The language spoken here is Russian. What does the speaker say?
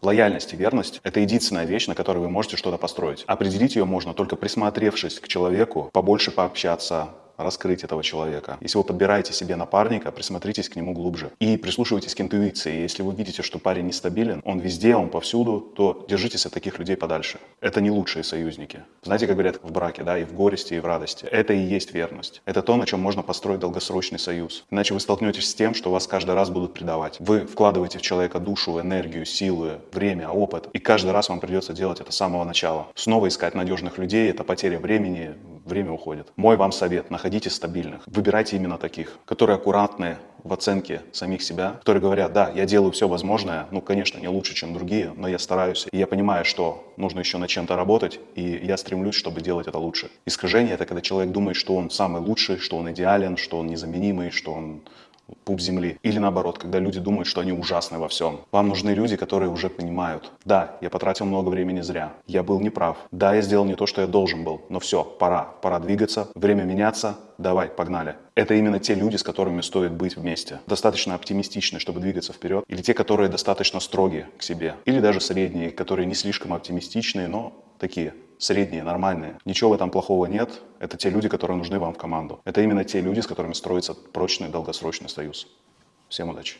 Лояльность и верность – это единственная вещь, на которой вы можете что-то построить. Определить ее можно только присмотревшись к человеку, побольше пообщаться, раскрыть этого человека. Если вы подбираете себе напарника, присмотритесь к нему глубже. И прислушивайтесь к интуиции. Если вы видите, что парень нестабилен, он везде, он повсюду, то держитесь от таких людей подальше. Это не лучшие союзники. Знаете, как говорят в браке, да, и в горести, и в радости. Это и есть верность. Это то, на чем можно построить долгосрочный союз. Иначе вы столкнетесь с тем, что вас каждый раз будут предавать. Вы вкладываете в человека душу, энергию, силы, время, опыт. И каждый раз вам придется делать это с самого начала. Снова искать надежных людей – это потеря времени, время уходит. Мой вам совет – находите стабильных. Выбирайте именно таких, которые аккуратные в оценке самих себя, которые говорят, да, я делаю все возможное, ну, конечно, не лучше, чем другие, но я стараюсь, и я понимаю, что нужно еще над чем-то работать, и я стремлюсь, чтобы делать это лучше. Искажение – это когда человек думает, что он самый лучший, что он идеален, что он незаменимый, что он пуп земли. Или наоборот, когда люди думают, что они ужасны во всем. Вам нужны люди, которые уже понимают. Да, я потратил много времени зря. Я был неправ. Да, я сделал не то, что я должен был. Но все, пора. Пора двигаться. Время меняться. Давай, погнали. Это именно те люди, с которыми стоит быть вместе. Достаточно оптимистичны, чтобы двигаться вперед. Или те, которые достаточно строгие к себе. Или даже средние, которые не слишком оптимистичные, но такие средние, нормальные. Ничего в этом плохого нет. Это те люди, которые нужны вам в команду. Это именно те люди, с которыми строится прочный долгосрочный союз. Всем удачи!